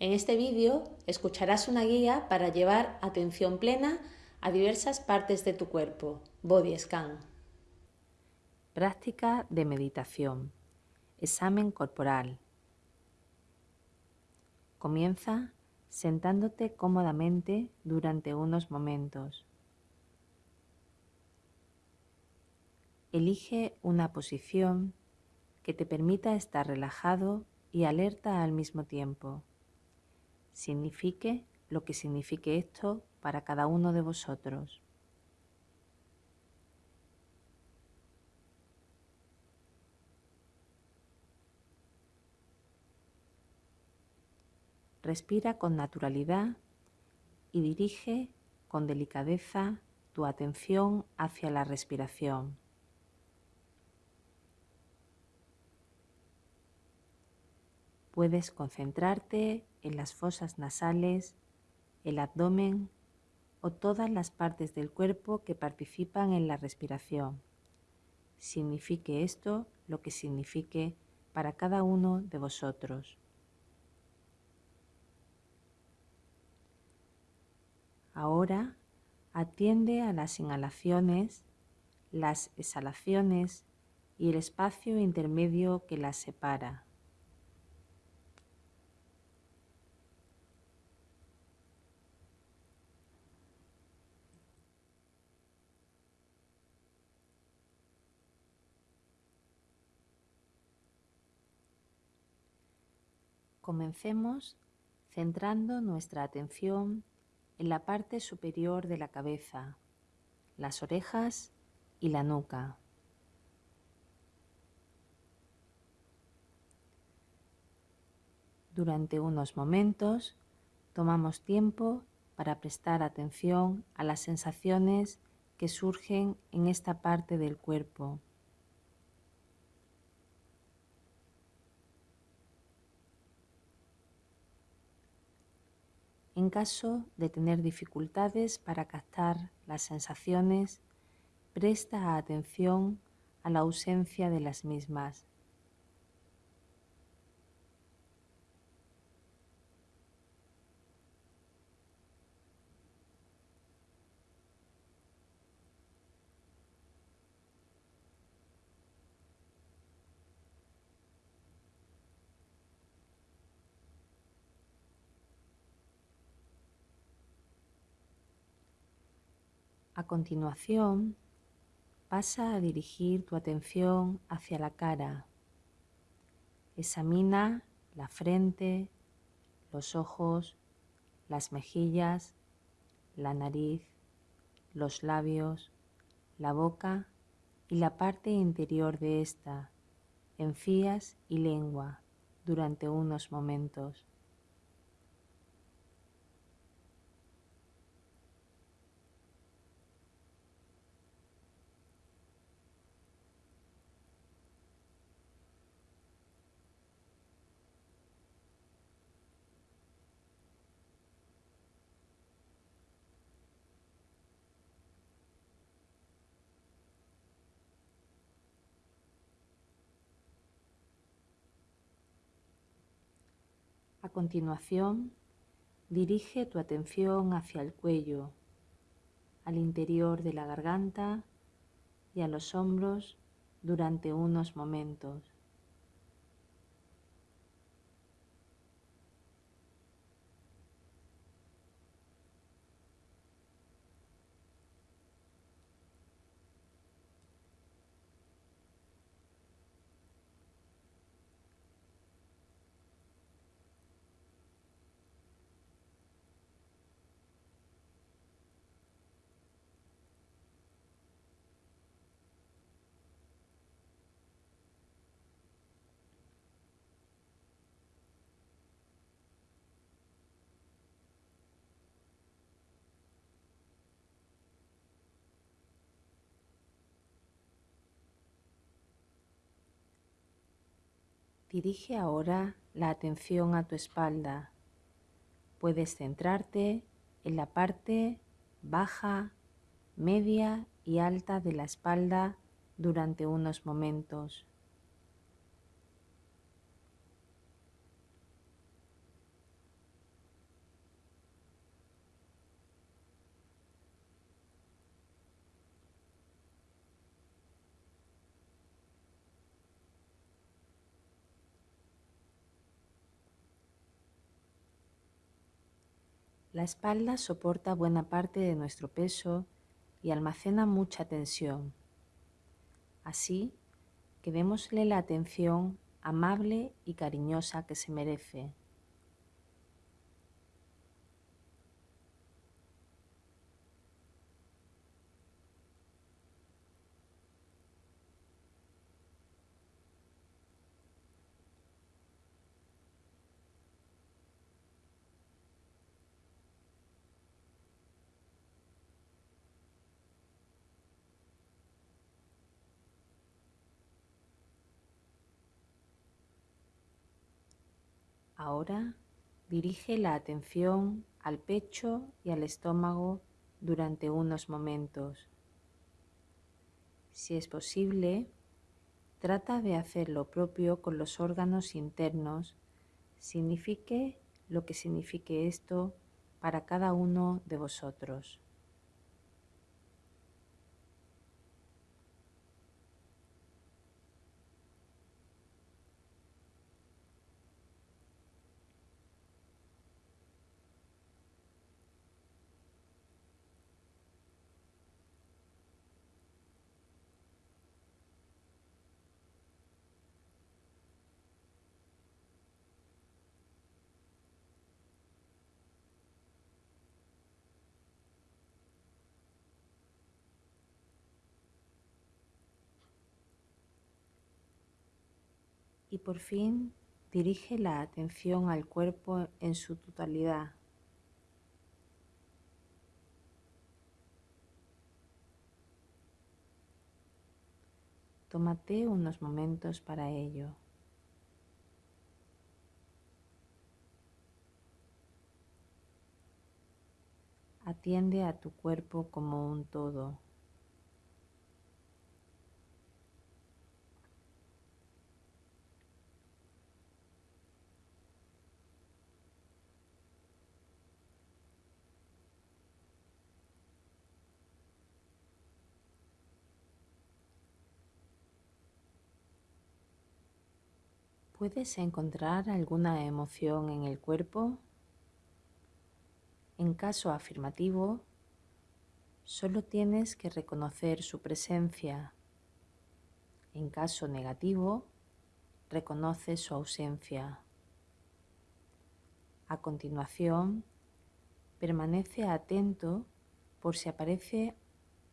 En este vídeo escucharás una guía para llevar atención plena a diversas partes de tu cuerpo, Body Scan. Práctica de meditación. Examen corporal. Comienza sentándote cómodamente durante unos momentos. Elige una posición que te permita estar relajado y alerta al mismo tiempo signifique lo que signifique esto para cada uno de vosotros. Respira con naturalidad y dirige con delicadeza tu atención hacia la respiración. Puedes concentrarte en las fosas nasales, el abdomen o todas las partes del cuerpo que participan en la respiración. Signifique esto lo que signifique para cada uno de vosotros. Ahora atiende a las inhalaciones, las exhalaciones y el espacio intermedio que las separa. Comencemos centrando nuestra atención en la parte superior de la cabeza, las orejas y la nuca. Durante unos momentos tomamos tiempo para prestar atención a las sensaciones que surgen en esta parte del cuerpo. En caso de tener dificultades para captar las sensaciones, presta atención a la ausencia de las mismas. A continuación, pasa a dirigir tu atención hacia la cara. Examina la frente, los ojos, las mejillas, la nariz, los labios, la boca y la parte interior de esta, encías y lengua, durante unos momentos. Continuación, dirige tu atención hacia el cuello, al interior de la garganta y a los hombros durante unos momentos. Dirige ahora la atención a tu espalda. Puedes centrarte en la parte baja, media y alta de la espalda durante unos momentos. La espalda soporta buena parte de nuestro peso y almacena mucha tensión. Así que démosle la atención amable y cariñosa que se merece. Ahora dirige la atención al pecho y al estómago durante unos momentos. Si es posible, trata de hacer lo propio con los órganos internos, signifique lo que signifique esto para cada uno de vosotros. Y por fin dirige la atención al cuerpo en su totalidad. Tómate unos momentos para ello. Atiende a tu cuerpo como un todo. ¿Puedes encontrar alguna emoción en el cuerpo? En caso afirmativo, solo tienes que reconocer su presencia. En caso negativo, reconoce su ausencia. A continuación, permanece atento por si aparece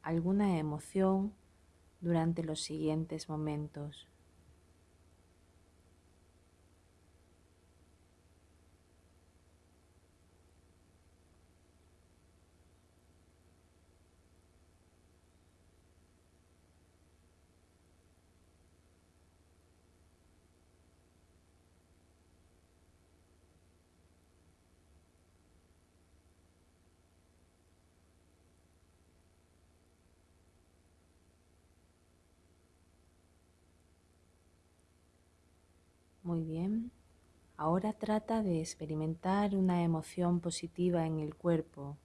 alguna emoción durante los siguientes momentos. Muy bien. Ahora trata de experimentar una emoción positiva en el cuerpo.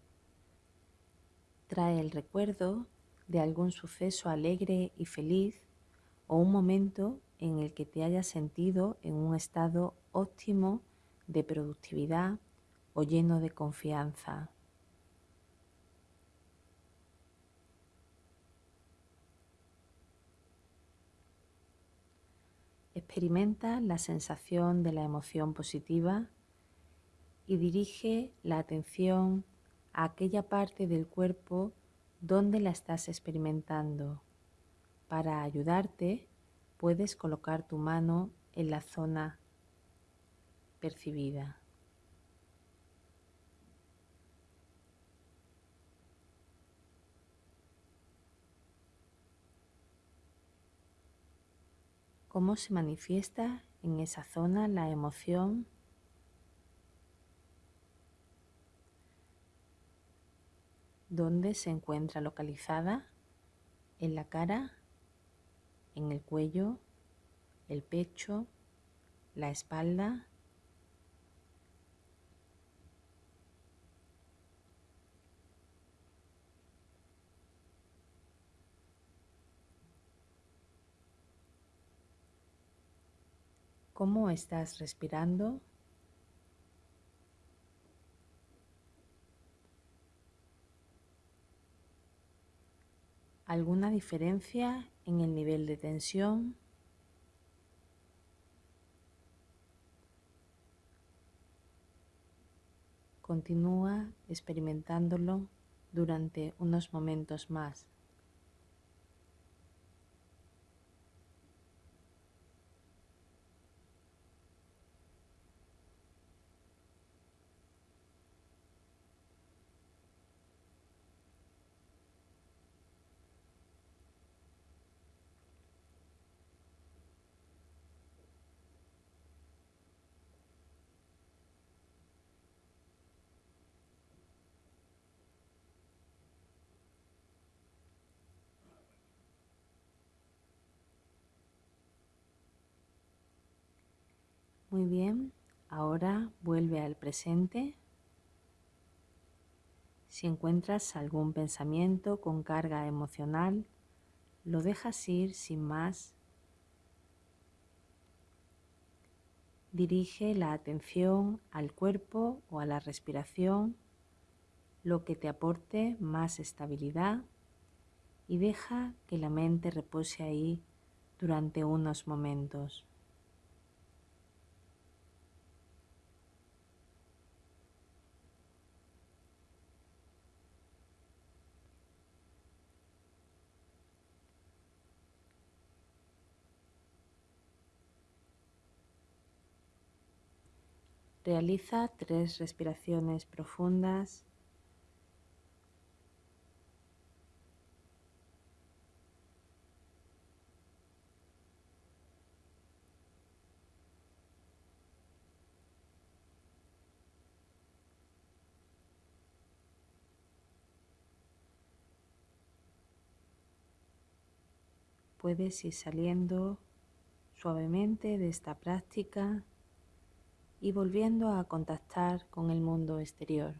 Trae el recuerdo de algún suceso alegre y feliz o un momento en el que te hayas sentido en un estado óptimo de productividad o lleno de confianza. Experimenta la sensación de la emoción positiva y dirige la atención a aquella parte del cuerpo donde la estás experimentando. Para ayudarte, puedes colocar tu mano en la zona percibida. Cómo se manifiesta en esa zona la emoción. ¿Dónde se encuentra localizada? En la cara, en el cuello, el pecho, la espalda. cómo estás respirando. ¿Alguna diferencia en el nivel de tensión? Continúa experimentándolo durante unos momentos más. Muy bien, ahora vuelve al presente. Si encuentras algún pensamiento con carga emocional, lo dejas ir sin más. Dirige la atención al cuerpo o a la respiración, lo que te aporte más estabilidad y deja que la mente repose ahí durante unos momentos. Realiza tres respiraciones profundas. Puedes ir saliendo suavemente de esta práctica y volviendo a contactar con el mundo exterior.